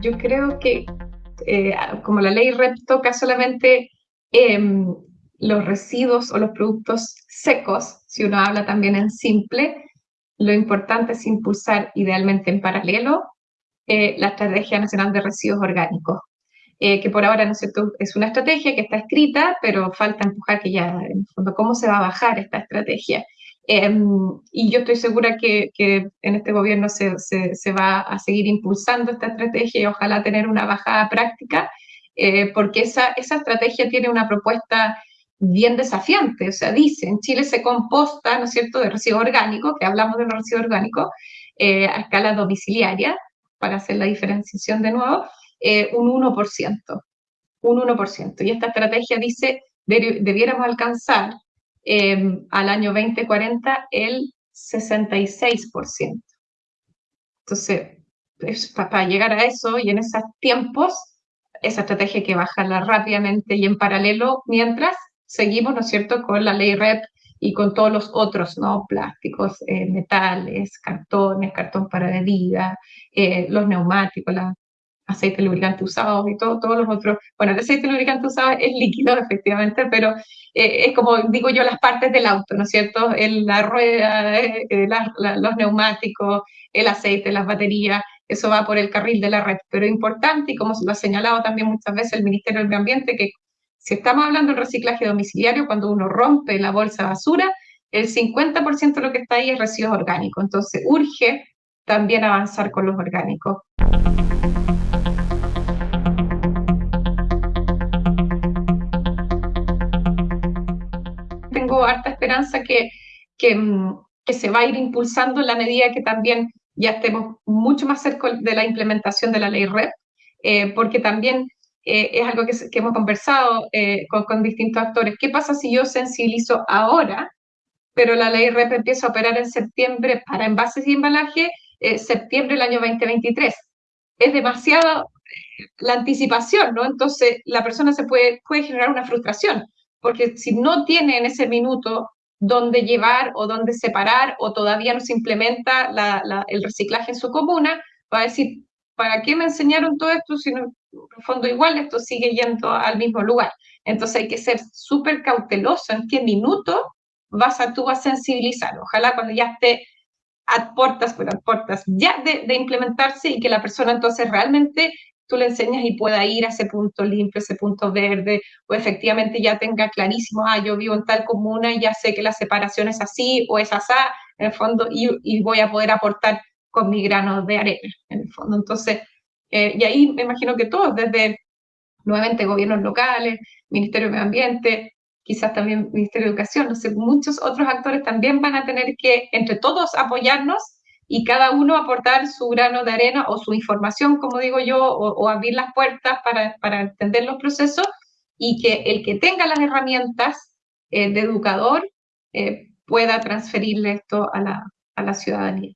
yo creo que eh, como la ley REP toca solamente em, los residuos o los productos secos, si uno habla también en simple, lo importante es impulsar idealmente en paralelo eh, la Estrategia Nacional de Residuos Orgánicos, eh, que por ahora ¿no cierto? es una estrategia que está escrita, pero falta empujar que ya, en el fondo, cómo se va a bajar esta estrategia. Em, y yo estoy segura que, que en este gobierno se, se, se, va a seguir impulsando esta estrategia y ojalá tener una bajada práctica, eh, porque esa, esa estrategia tiene una propuesta bien desafiante, o sea, dice, en Chile se composta, ¿no es cierto?, de residuos orgánicos, que hablamos de los residuos orgánicos, eh, a escala domiciliaria, para hacer la diferenciación de nuevo, eh, un 1%, un 1%. Y esta estrategia dice, debiéramos alcanzar eh, al año 2040 el 66%. Entonces, para llegar a eso y en esos tiempos, esa estrategia hay que bajarla rápidamente y en paralelo, mientras seguimos, ¿no es cierto?, con la ley REP y con todos los otros, ¿no? Plásticos, eh, metales, cartones, cartón para bebida, eh, los neumáticos, la aceite lubricante usado y todo, todos los otros. Bueno, el aceite lubricante usado es líquido, efectivamente, pero eh, es como digo yo, las partes del auto, ¿no es cierto? El, la rueda, los neumáticos, el aceite, las baterías, eso va por el carril de la red. Pero importante, y como lo ha señalado también muchas veces el Ministerio del Medio Ambiente, que si estamos hablando del reciclaje domiciliario, cuando uno rompe la bolsa de basura, el 50% de lo que está ahí es residuos orgánicos. Entonces, urge también avanzar con los orgánicos. Tengo harta esperanza que, que, que, se va a ir impulsando en la medida que también ya estemos mucho más cerca de la implementación de la ley REP, eh, porque también eh, es algo que, hemos conversado eh, con, distintos actores. ¿Qué pasa si yo sensibilizo ahora, pero la ley REP empieza a operar en septiembre para envases y embalaje, eh, septiembre del año 2023? Es demasiada la anticipación, ¿no? Entonces la persona se puede, puede generar una frustración, porque si no tiene en ese minuto dónde llevar o dónde separar o todavía no se implementa el reciclaje en su comuna, va a decir, ¿para qué me enseñaron todo esto si no, en fondo igual esto sigue yendo al mismo lugar. Entonces hay que ser súper cauteloso en qué minuto vas a tú a sensibilizar. Ojalá cuando ya esté a puertas, a puertas ya de, de, implementarse y que la persona entonces realmente tú le enseñas y pueda ir a ese punto limpio, ese punto verde, o efectivamente ya tenga clarísimo, ah, yo vivo en tal comuna y ya sé que la separación es así o es así, en el fondo, y, y voy a poder aportar con mi grano de arena, en el fondo. Entonces, eh, y ahí me imagino que todos, desde nuevamente gobiernos locales, Ministerio de Medio Ambiente, quizás también Ministerio de Educación, no sé, muchos otros actores también van a tener que, entre todos, apoyarnos y cada uno aportar su grano de arena o su información, como digo yo, o, abrir las puertas para, para, entender los procesos y que el que tenga las herramientas eh, de educador eh, pueda transferirle esto a la, a la ciudadanía.